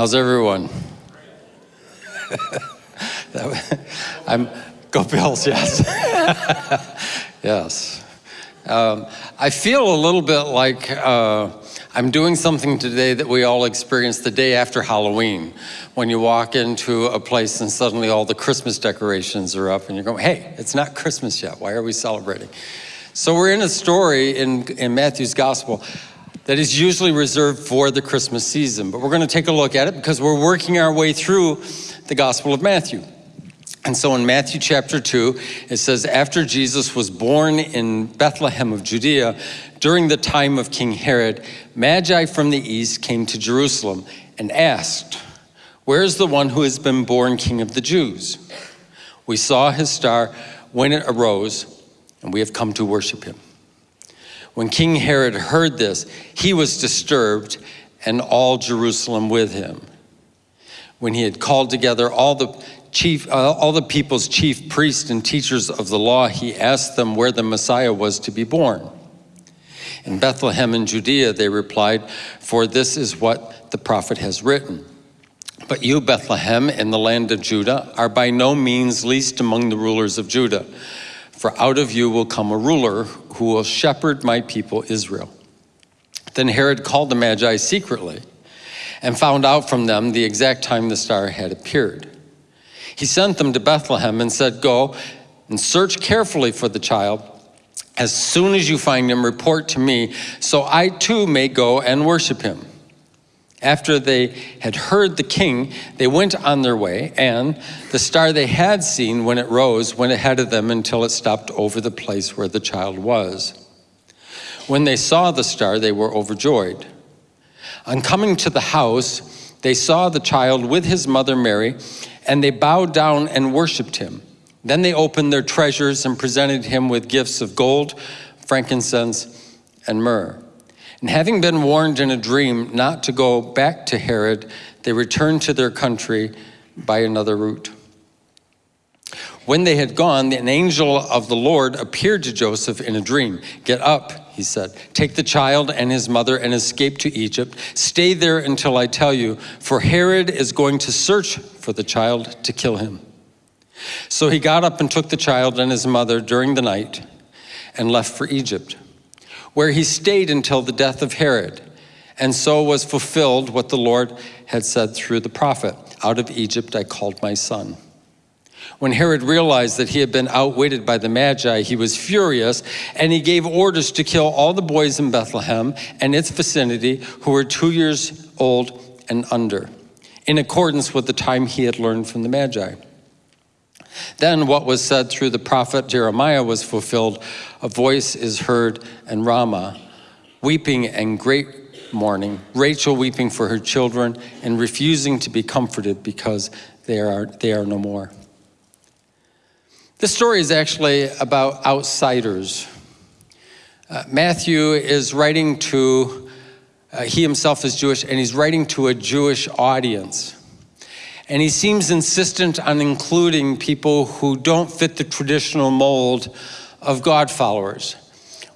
How's everyone? I'm go Bills, yes, yes. Um, I feel a little bit like uh, I'm doing something today that we all experience the day after Halloween, when you walk into a place and suddenly all the Christmas decorations are up, and you're going, "Hey, it's not Christmas yet. Why are we celebrating?" So we're in a story in in Matthew's Gospel that is usually reserved for the Christmas season. But we're going to take a look at it because we're working our way through the Gospel of Matthew. And so in Matthew chapter 2, it says, After Jesus was born in Bethlehem of Judea, during the time of King Herod, Magi from the east came to Jerusalem and asked, Where is the one who has been born King of the Jews? We saw his star when it arose, and we have come to worship him. When King Herod heard this, he was disturbed, and all Jerusalem with him. When he had called together all the chief, uh, all the people's chief priests and teachers of the law, he asked them where the Messiah was to be born. In Bethlehem in Judea, they replied, For this is what the prophet has written. But you, Bethlehem, in the land of Judah, are by no means least among the rulers of Judah. For out of you will come a ruler who will shepherd my people Israel. Then Herod called the Magi secretly and found out from them the exact time the star had appeared. He sent them to Bethlehem and said, Go and search carefully for the child. As soon as you find him, report to me, so I too may go and worship him. After they had heard the king, they went on their way, and the star they had seen when it rose went ahead of them until it stopped over the place where the child was. When they saw the star, they were overjoyed. On coming to the house, they saw the child with his mother Mary, and they bowed down and worshiped him. Then they opened their treasures and presented him with gifts of gold, frankincense, and myrrh. And having been warned in a dream not to go back to Herod, they returned to their country by another route. When they had gone, an angel of the Lord appeared to Joseph in a dream. Get up, he said. Take the child and his mother and escape to Egypt. Stay there until I tell you, for Herod is going to search for the child to kill him. So he got up and took the child and his mother during the night and left for Egypt where he stayed until the death of Herod. And so was fulfilled what the Lord had said through the prophet Out of Egypt I called my son. When Herod realized that he had been outwitted by the Magi, he was furious and he gave orders to kill all the boys in Bethlehem and its vicinity who were two years old and under, in accordance with the time he had learned from the Magi. Then what was said through the prophet Jeremiah was fulfilled. A voice is heard in Ramah, weeping and great mourning, Rachel weeping for her children and refusing to be comforted because they are, they are no more. This story is actually about outsiders. Uh, Matthew is writing to, uh, he himself is Jewish, and he's writing to a Jewish audience. And he seems insistent on including people who don't fit the traditional mold of God followers.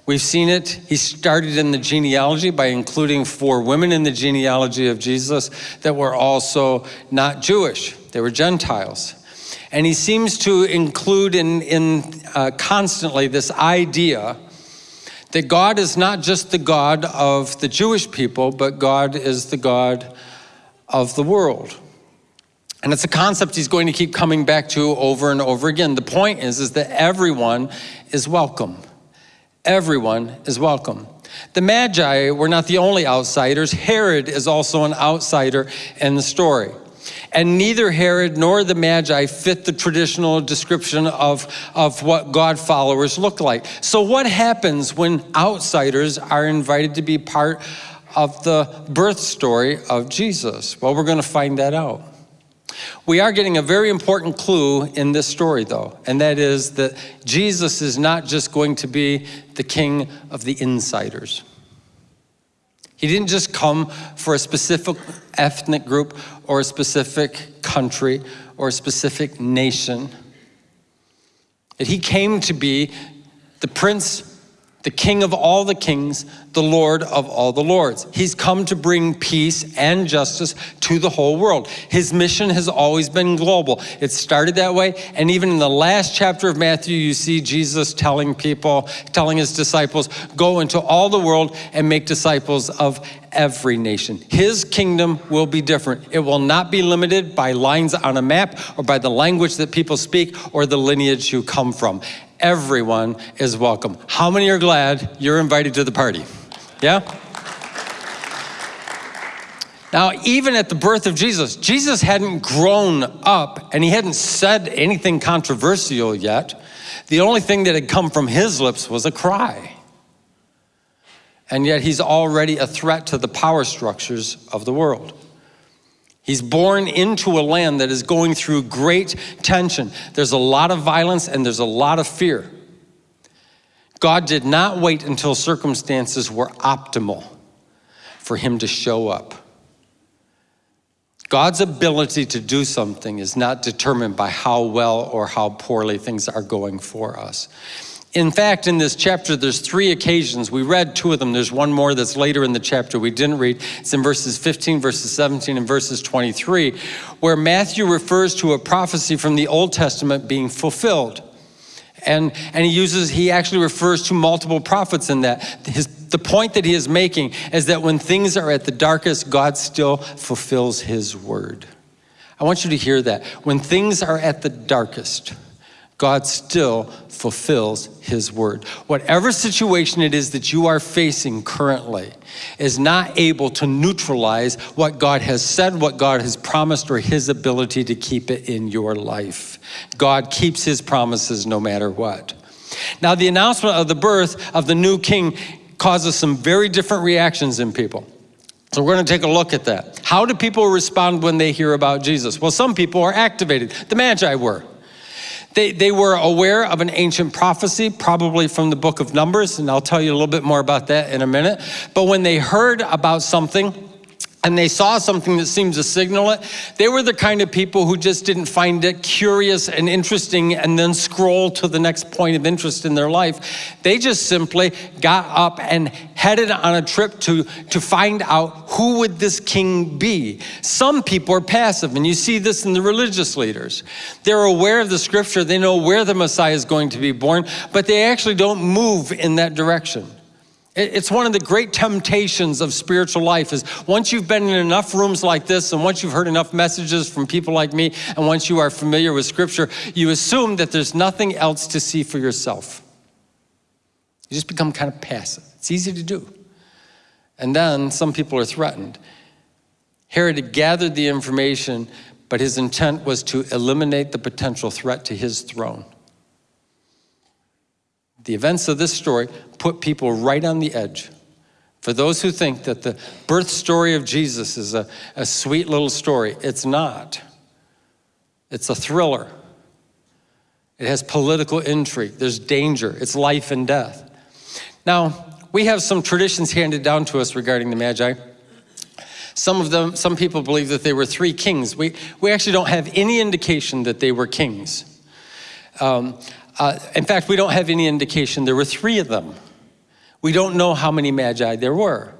We've seen it. He started in the genealogy by including four women in the genealogy of Jesus that were also not Jewish, they were Gentiles. And he seems to include in, in uh, constantly this idea that God is not just the God of the Jewish people, but God is the God of the world. And it's a concept he's going to keep coming back to over and over again. The point is, is that everyone is welcome. Everyone is welcome. The Magi were not the only outsiders. Herod is also an outsider in the story. And neither Herod nor the Magi fit the traditional description of, of what God followers look like. So, what happens when outsiders are invited to be part of the birth story of Jesus? Well, we're going to find that out. We are getting a very important clue in this story, though, and that is that Jesus is not just going to be the king of the insiders. He didn't just come for a specific ethnic group or a specific country or a specific nation. That he came to be the prince, the King of all the kings, the Lord of all the lords. He's come to bring peace and justice to the whole world. His mission has always been global. It started that way, and even in the last chapter of Matthew, you see Jesus telling people, telling his disciples, go into all the world and make disciples of every nation. His kingdom will be different. It will not be limited by lines on a map or by the language that people speak or the lineage you come from everyone is welcome. How many are glad you're invited to the party? Yeah? Now, even at the birth of Jesus, Jesus hadn't grown up and he hadn't said anything controversial yet. The only thing that had come from his lips was a cry. And yet he's already a threat to the power structures of the world. He's born into a land that is going through great tension. There's a lot of violence and there's a lot of fear. God did not wait until circumstances were optimal for him to show up. God's ability to do something is not determined by how well or how poorly things are going for us. In fact, in this chapter, there's three occasions. We read two of them. There's one more that's later in the chapter we didn't read. It's in verses 15, verses 17, and verses 23, where Matthew refers to a prophecy from the Old Testament being fulfilled. And, and he uses, he actually refers to multiple prophets in that. His, the point that he is making is that when things are at the darkest, God still fulfills his word. I want you to hear that. When things are at the darkest, God still fulfills his word. Whatever situation it is that you are facing currently is not able to neutralize what God has said, what God has promised, or his ability to keep it in your life. God keeps his promises no matter what. Now, the announcement of the birth of the new king causes some very different reactions in people. So we're going to take a look at that. How do people respond when they hear about Jesus? Well, some people are activated. The Magi were. They, they were aware of an ancient prophecy, probably from the book of Numbers, and I'll tell you a little bit more about that in a minute. But when they heard about something, and they saw something that seemed to signal it, they were the kind of people who just didn't find it curious and interesting and then scroll to the next point of interest in their life. They just simply got up and headed on a trip to, to find out who would this king be. Some people are passive, and you see this in the religious leaders. They're aware of the scripture, they know where the Messiah is going to be born, but they actually don't move in that direction. It's one of the great temptations of spiritual life is once you've been in enough rooms like this and once you've heard enough messages from people like me and once you are familiar with scripture, you assume that there's nothing else to see for yourself. You just become kind of passive. It's easy to do. And then some people are threatened. Herod had gathered the information, but his intent was to eliminate the potential threat to his throne. The events of this story put people right on the edge. For those who think that the birth story of Jesus is a, a sweet little story, it's not. It's a thriller. It has political intrigue. There's danger. It's life and death. Now, we have some traditions handed down to us regarding the Magi. Some of them, some people believe that they were three kings. We, we actually don't have any indication that they were kings. Um, uh, in fact, we don't have any indication there were three of them. We don't know how many magi there were.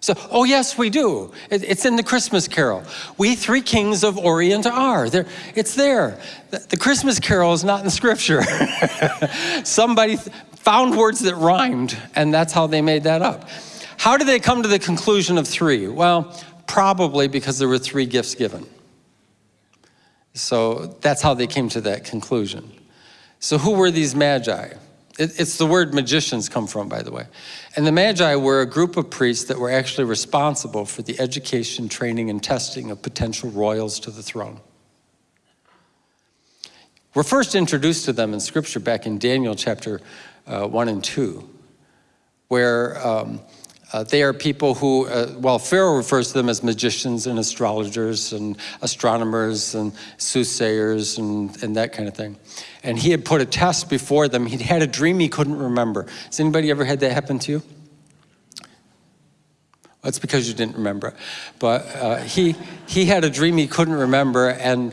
So, oh yes, we do. It, it's in the Christmas carol. We three kings of Orient are. There, it's there. The, the Christmas carol is not in scripture. Somebody found words that rhymed, and that's how they made that up. How did they come to the conclusion of three? Well, probably because there were three gifts given. So that's how they came to that conclusion. So who were these magi? It, it's the word magicians come from, by the way. And the magi were a group of priests that were actually responsible for the education, training, and testing of potential royals to the throne. We're first introduced to them in scripture back in Daniel chapter uh, 1 and 2, where um, uh, they are people who, uh, well, Pharaoh refers to them as magicians and astrologers and astronomers and soothsayers and, and that kind of thing. And he had put a test before them. He'd had a dream he couldn't remember. Has anybody ever had that happen to you? That's because you didn't remember it. But uh, he, he had a dream he couldn't remember, and,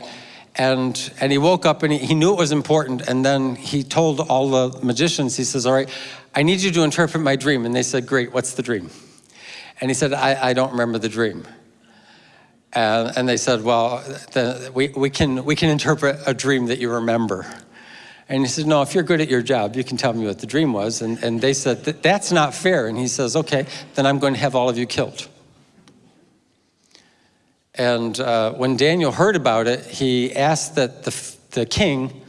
and, and he woke up and he, he knew it was important. And then he told all the magicians, he says, All right, I need you to interpret my dream. And they said, Great, what's the dream? And he said, I, I don't remember the dream. And, and they said, Well, the, we, we, can, we can interpret a dream that you remember. And he said, No, if you're good at your job, you can tell me what the dream was. And, and they said, That's not fair. And he says, Okay, then I'm going to have all of you killed. And uh, when Daniel heard about it, he asked that the, the king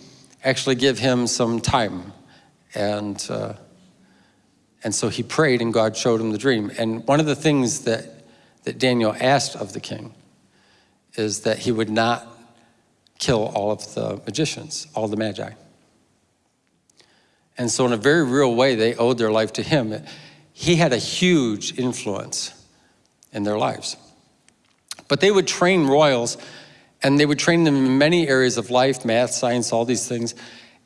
actually give him some time. And, uh, and so he prayed, and God showed him the dream. And one of the things that, that Daniel asked of the king is that he would not kill all of the magicians, all the magi. And so, in a very real way, they owed their life to him. He had a huge influence in their lives. But they would train royals, and they would train them in many areas of life math, science, all these things.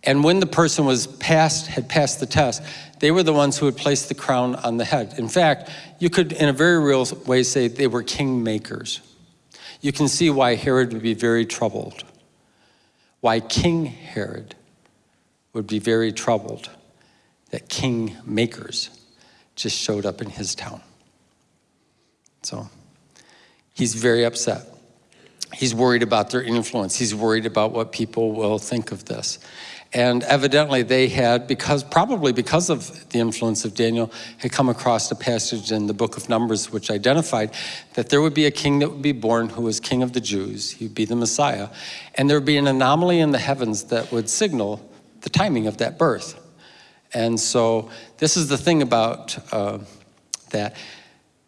And when the person was passed, had passed the test, they were the ones who would place the crown on the head. In fact, you could, in a very real way, say they were king makers. You can see why Herod would be very troubled, why King Herod would be very troubled that king makers just showed up in his town. So he's very upset. He's worried about their influence. He's worried about what people will think of this. And evidently they had, because probably because of the influence of Daniel, had come across a passage in the book of Numbers which identified that there would be a king that would be born who was king of the Jews. He would be the Messiah. And there would be an anomaly in the heavens that would signal the timing of that birth. And so this is the thing about uh, that.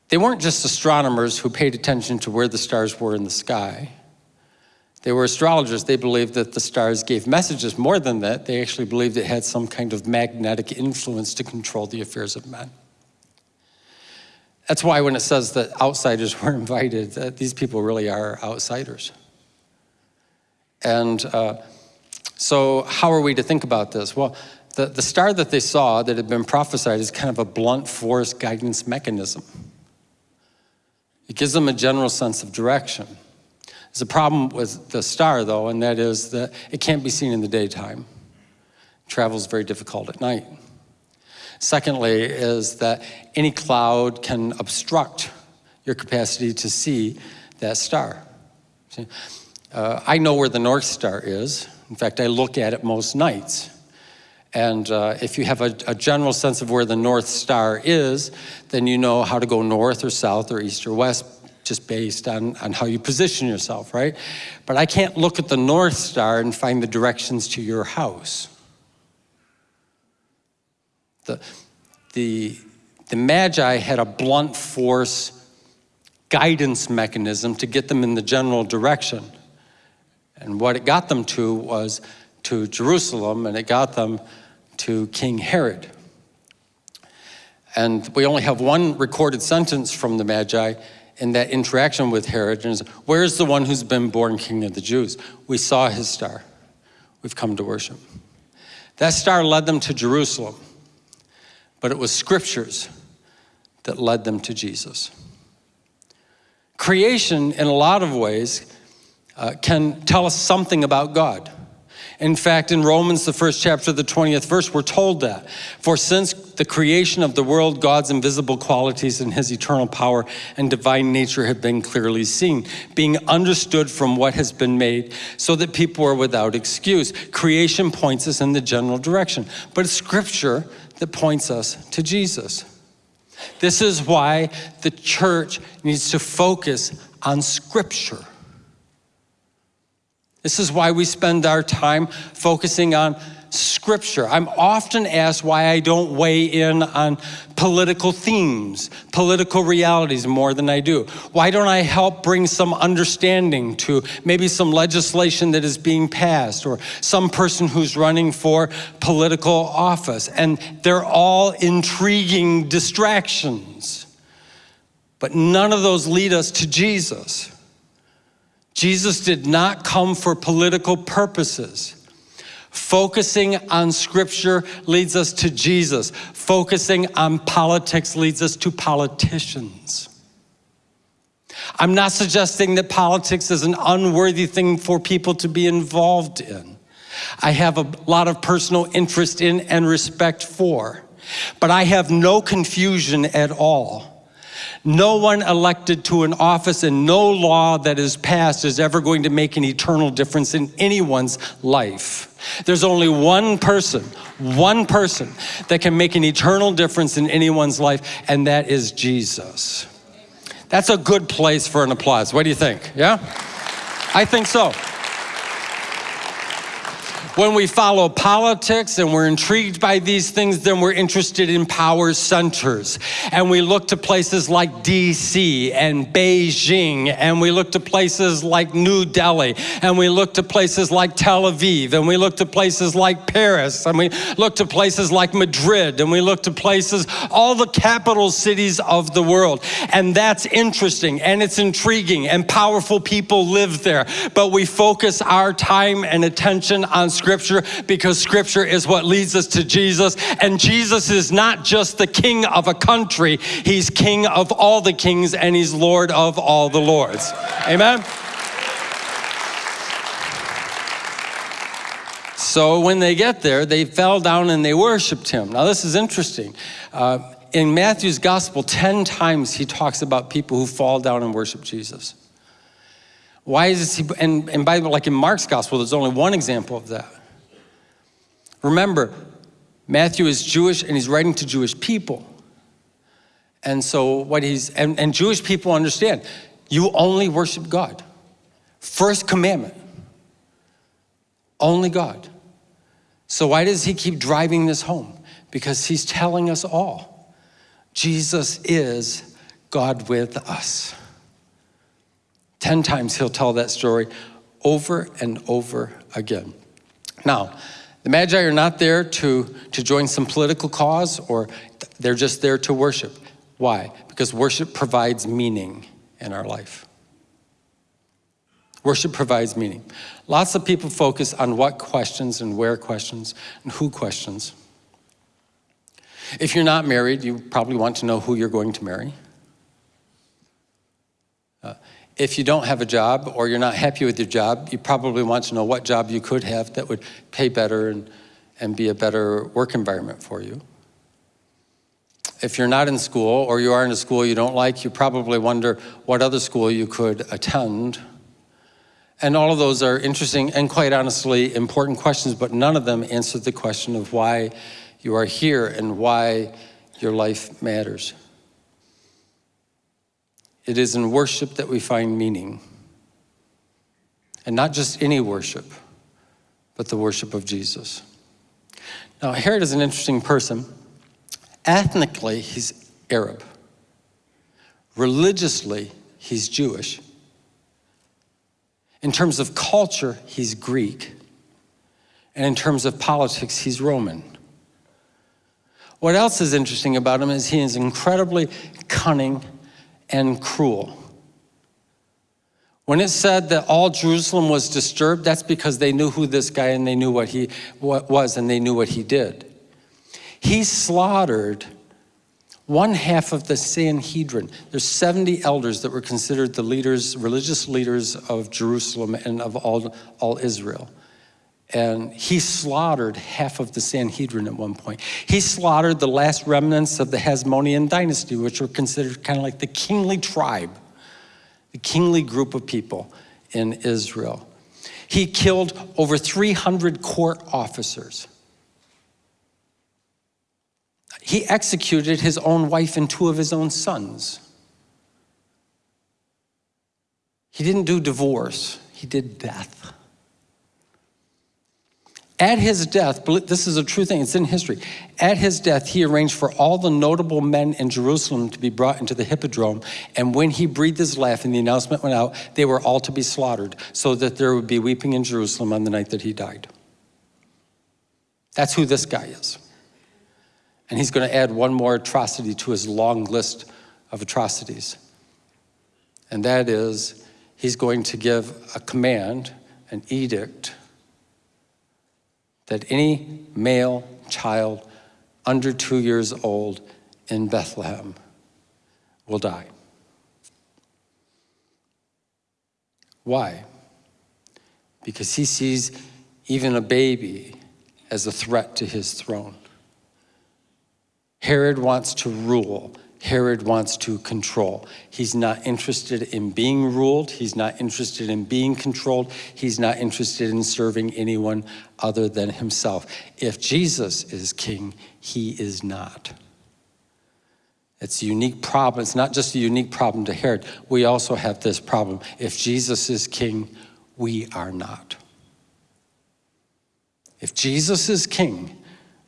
They weren't just astronomers who paid attention to where the stars were in the sky. They were astrologers. They believed that the stars gave messages. More than that, they actually believed it had some kind of magnetic influence to control the affairs of men. That's why when it says that outsiders were invited, that these people really are outsiders. And uh, so, how are we to think about this? Well, the, the star that they saw that had been prophesied is kind of a blunt force guidance mechanism. It gives them a general sense of direction. There's a problem with the star, though, and that is that it can't be seen in the daytime. Travel is very difficult at night. Secondly, is that any cloud can obstruct your capacity to see that star. Uh, I know where the North Star is. In fact, I look at it most nights. And uh, if you have a, a, general sense of where the North Star is, then you know how to go north or south or east or west just based on, on how you position yourself, right? But I can't look at the North Star and find the directions to your house. The, the, the Magi had a blunt force guidance mechanism to get them in the general direction. And what it got them to was to Jerusalem, and it got them to King Herod. And we only have one recorded sentence from the Magi in that interaction with Herod. And where's the one who's been born king of the Jews? We saw his star. We've come to worship. That star led them to Jerusalem, but it was scriptures that led them to Jesus. Creation, in a lot of ways, uh, can tell us something about God. In fact, in Romans, the first chapter, the 20th verse, we're told that. For since the creation of the world, God's invisible qualities and his eternal power and divine nature have been clearly seen, being understood from what has been made, so that people are without excuse. Creation points us in the general direction, but it's scripture that points us to Jesus. This is why the church needs to focus on scripture. This is why we spend our time focusing on scripture. I'm often asked why I don't weigh in on political themes, political realities more than I do. Why don't I help bring some understanding to maybe some legislation that is being passed or some person who's running for political office? And they're all intriguing distractions. But none of those lead us to Jesus. Jesus did not come for political purposes. Focusing on scripture leads us to Jesus. Focusing on politics leads us to politicians. I'm not suggesting that politics is an unworthy thing for people to be involved in. I have a lot of personal interest in and respect for. But I have no confusion at all. No one elected to an office and no law that is passed is ever going to make an eternal difference in anyone's life. There's only one person, one person that can make an eternal difference in anyone's life, and that is Jesus. That's a good place for an applause. What do you think? Yeah? I think so. When we follow politics and we're intrigued by these things, then we're interested in power centers. And we look to places like DC and Beijing, and we look to places like New Delhi, and we look to places like Tel Aviv, and we look to places like Paris, and we look to places like Madrid, and we look to places, all the capital cities of the world. And that's interesting and it's intriguing, and powerful people live there. But we focus our time and attention on Scripture because Scripture is what leads us to Jesus. And Jesus is not just the king of a country, he's king of all the kings and he's Lord of all the lords. Amen? So when they get there, they fell down and they worshiped him. Now, this is interesting. Uh, in Matthew's gospel, 10 times he talks about people who fall down and worship Jesus. Why is he, and, and by like in Mark's gospel, there's only one example of that. Remember, Matthew is Jewish and he's writing to Jewish people. And so what he's, and, and Jewish people understand, you only worship God. First commandment, only God. So why does he keep driving this home? Because he's telling us all, Jesus is God with us. Ten times he'll tell that story over and over again. Now, the Magi are not there to, to join some political cause or they're just there to worship. Why? Because worship provides meaning in our life. Worship provides meaning. Lots of people focus on what questions and where questions and who questions. If you're not married, you probably want to know who you're going to marry. Uh, if you don't have a job or you're not happy with your job, you probably want to know what job you could have that would pay better and, and be a better work environment for you. If you're not in school or you are in a school you don't like, you probably wonder what other school you could attend. And all of those are interesting and quite honestly important questions, but none of them answer the question of why you are here and why your life matters. It is in worship that we find meaning. And not just any worship, but the worship of Jesus. Now, Herod is an interesting person. Ethnically, he's Arab. Religiously, he's Jewish. In terms of culture, he's Greek. And in terms of politics, he's Roman. What else is interesting about him is he is incredibly cunning and cruel. When it said that all Jerusalem was disturbed, that's because they knew who this guy and they knew what he what was and they knew what he did. He slaughtered one half of the Sanhedrin. There's 70 elders that were considered the leaders, religious leaders of Jerusalem and of all, all Israel. And he slaughtered half of the Sanhedrin at one point. He slaughtered the last remnants of the Hasmonean dynasty, which were considered kind of like the kingly tribe, the kingly group of people in Israel. He killed over 300 court officers. He executed his own wife and two of his own sons. He didn't do divorce, he did death. At his death, this is a true thing, it's in history. At his death, he arranged for all the notable men in Jerusalem to be brought into the hippodrome. And when he breathed his last and the announcement went out, they were all to be slaughtered so that there would be weeping in Jerusalem on the night that he died. That's who this guy is. And he's going to add one more atrocity to his long list of atrocities. And that is, he's going to give a command, an edict, that any male child under two years old in Bethlehem will die. Why? Because he sees even a baby as a threat to his throne. Herod wants to rule. Herod wants to control. He's not interested in being ruled. He's not interested in being controlled. He's not interested in serving anyone other than himself. If Jesus is king, he is not. It's a unique problem. It's not just a unique problem to Herod. We also have this problem. If Jesus is king, we are not. If Jesus is king,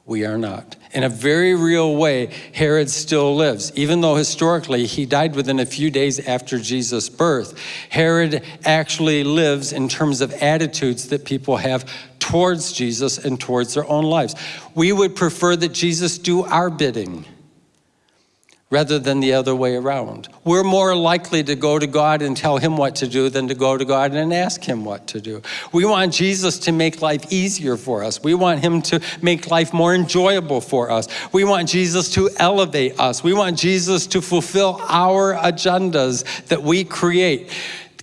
we are not. In a very real way, Herod still lives. Even though historically he died within a few days after Jesus' birth, Herod actually lives in terms of attitudes that people have towards Jesus and towards their own lives. We would prefer that Jesus do our bidding rather than the other way around. We're more likely to go to God and tell him what to do than to go to God and ask him what to do. We want Jesus to make life easier for us. We want him to make life more enjoyable for us. We want Jesus to elevate us. We want Jesus to fulfill our agendas that we create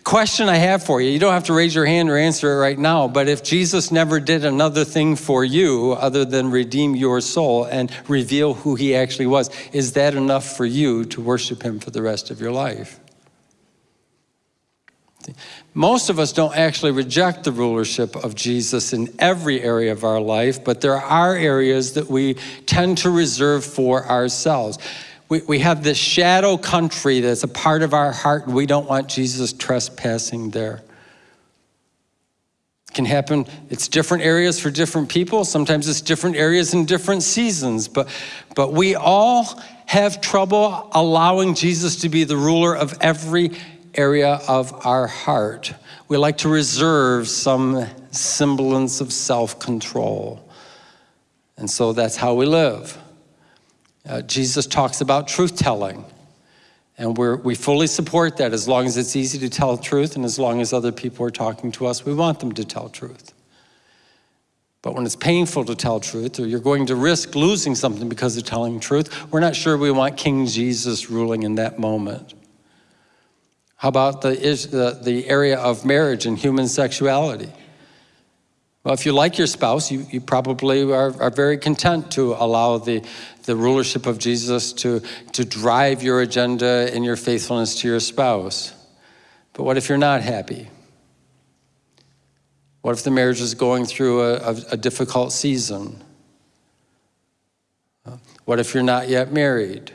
question I have for you, you don't have to raise your hand or answer it right now, but if Jesus never did another thing for you other than redeem your soul and reveal who he actually was, is that enough for you to worship him for the rest of your life? Most of us don't actually reject the rulership of Jesus in every area of our life, but there are areas that we tend to reserve for ourselves we, we have this shadow country that's a part of our heart, and we don't want Jesus trespassing there. It can happen, it's different areas for different people. Sometimes it's different areas in different seasons, but, but we all have trouble allowing Jesus to be the ruler of every area of our heart. We like to reserve some semblance of self control. And so that's how we live. Uh, Jesus talks about truth telling. And we we fully support that as long as it's easy to tell truth and as long as other people are talking to us, we want them to tell truth. But when it's painful to tell truth or you're going to risk losing something because of telling truth, we're not sure we want King Jesus ruling in that moment. How about the, the, the area of marriage and human sexuality? Well, if you like your spouse, you, you probably are, are very content to allow the, the rulership of Jesus to, to drive your agenda and your faithfulness to your spouse. But what if you're not happy? What if the marriage is going through a, a, a difficult season? What if you're not yet married?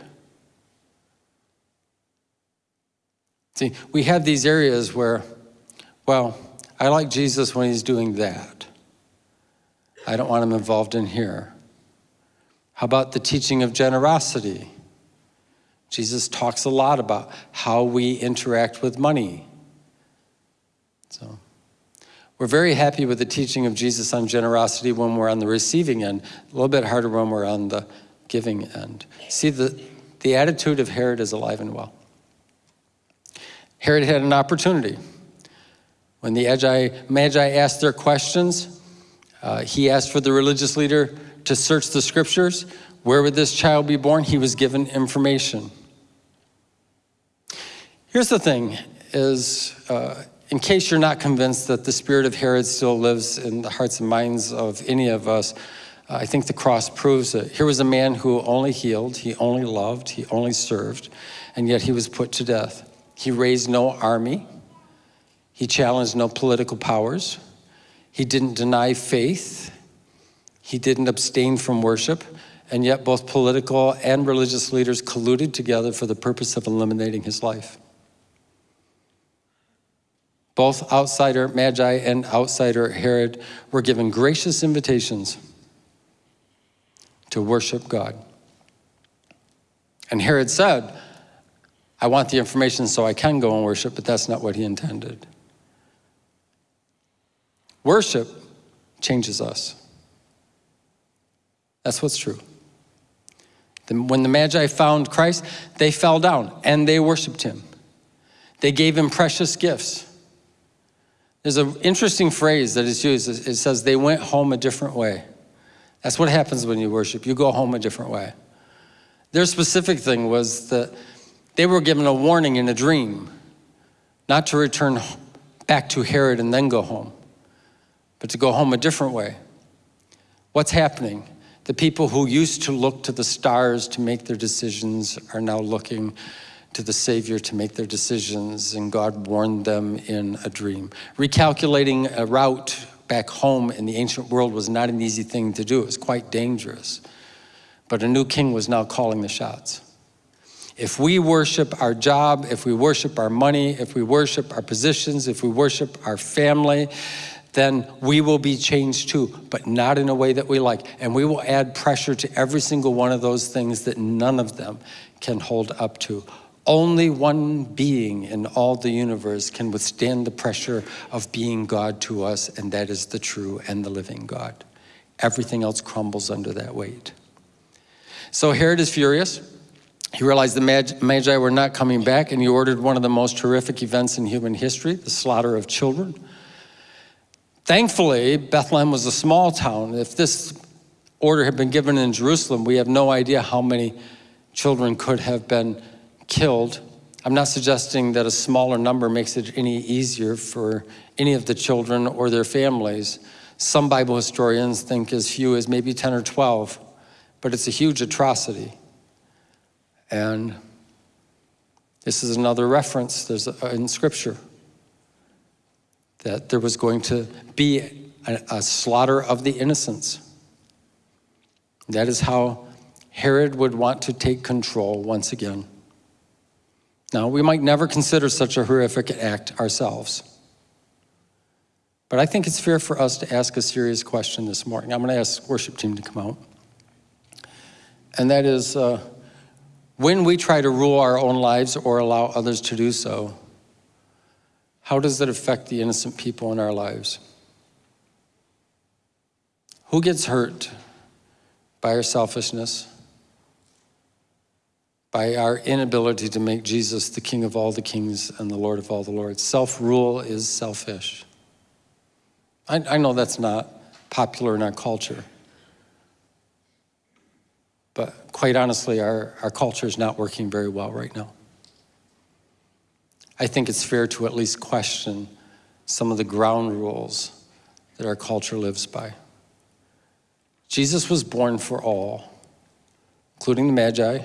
See, we have these areas where, well, I like Jesus when he's doing that. I don't want him involved in here. How about the teaching of generosity? Jesus talks a lot about how we interact with money. So we're very happy with the teaching of Jesus on generosity when we're on the receiving end, a little bit harder when we're on the giving end. See, the, the attitude of Herod is alive and well. Herod had an opportunity. When the Magi asked their questions, uh, he asked for the religious leader to search the scriptures. Where would this child be born? He was given information. Here's the thing is, uh, in case you're not convinced that the spirit of Herod still lives in the hearts and minds of any of us, uh, I think the cross proves it. Here was a man who only healed, he only loved, he only served, and yet he was put to death. He raised no army, he challenged no political powers, he didn't deny faith, he didn't abstain from worship, and yet both political and religious leaders colluded together for the purpose of eliminating his life. Both outsider Magi and outsider Herod were given gracious invitations to worship God. And Herod said, I want the information so I can go and worship, but that's not what he intended. Worship changes us. That's what's true. When the Magi found Christ, they fell down and they worshiped him. They gave him precious gifts. There's an interesting phrase that is used. It says they went home a different way. That's what happens when you worship. You go home a different way. Their specific thing was that they were given a warning in a dream not to return back to Herod and then go home, but to go home a different way. What's happening? The people who used to look to the stars to make their decisions are now looking to the Savior to make their decisions, and God warned them in a dream. Recalculating a route back home in the ancient world was not an easy thing to do. It was quite dangerous. But a new king was now calling the shots. If we worship our job, if we worship our money, if we worship our positions, if we worship our family, then we will be changed too, but not in a way that we like. And we will add pressure to every single one of those things that none of them can hold up to. Only one being in all the universe can withstand the pressure of being God to us, and that is the true and the living God. Everything else crumbles under that weight. So Herod is furious. He realized the Magi were not coming back, and he ordered one of the most horrific events in human history the slaughter of children. Thankfully, Bethlehem was a small town. If this order had been given in Jerusalem, we have no idea how many children could have been killed. I'm not suggesting that a smaller number makes it any easier for any of the children or their families. Some Bible historians think as few as maybe 10 or 12, but it's a huge atrocity. And this is another reference in Scripture that there was going to be a, a slaughter of the innocents. That is how Herod would want to take control once again. Now, we might never consider such a horrific act ourselves. But I think it's fair for us to ask a serious question this morning. I'm going to ask worship team to come out. And that is, uh, when we try to rule our own lives or allow others to do so, how does it affect the innocent people in our lives? Who gets hurt by our selfishness? by our inability to make Jesus the King of all the kings and the Lord of all the lords. Self rule is selfish. I, I, know that's not popular in our culture. But quite honestly, our, our culture is not working very well right now. I think it's fair to at least question some of the ground rules that our culture lives by. Jesus was born for all, including the Magi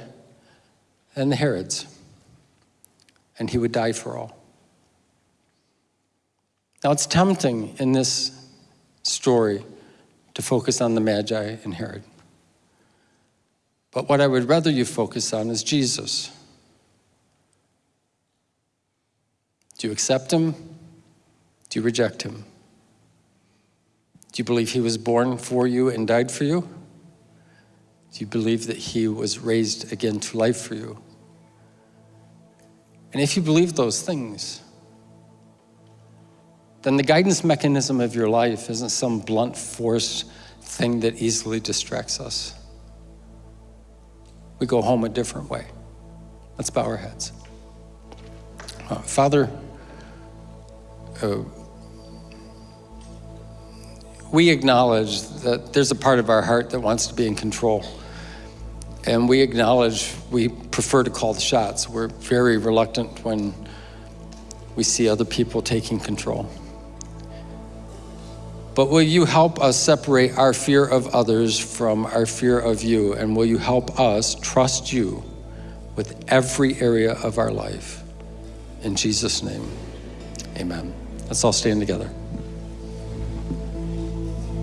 and the Herods, and he would die for all. Now, it's tempting in this story to focus on the Magi and Herod. But what I would rather you focus on is Jesus. Do you accept him? Do you reject him? Do you believe he was born for you and died for you? Do you believe that he was raised again to life for you? And if you believe those things, then the guidance mechanism of your life isn't some blunt force thing that easily distracts us. We go home a different way. Let's bow our heads. Uh, Father, uh, we acknowledge that there's a part of our heart that wants to be in control. And we acknowledge we prefer to call the shots. We're very reluctant when we see other people taking control. But will you help us separate our fear of others from our fear of you? And will you help us trust you with every area of our life? In Jesus' name, amen. Let's all stand together.